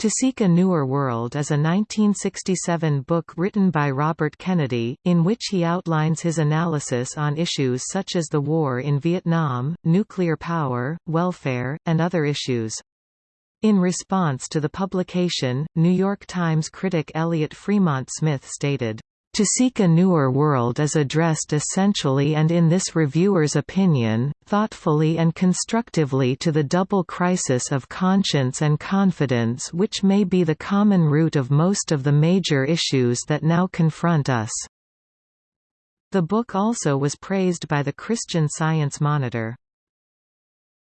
To Seek a Newer World is a 1967 book written by Robert Kennedy, in which he outlines his analysis on issues such as the war in Vietnam, nuclear power, welfare, and other issues. In response to the publication, New York Times critic Eliot Fremont Smith stated, to Seek a Newer World is addressed essentially and in this reviewer's opinion, thoughtfully and constructively to the double crisis of conscience and confidence which may be the common root of most of the major issues that now confront us. The book also was praised by the Christian Science Monitor.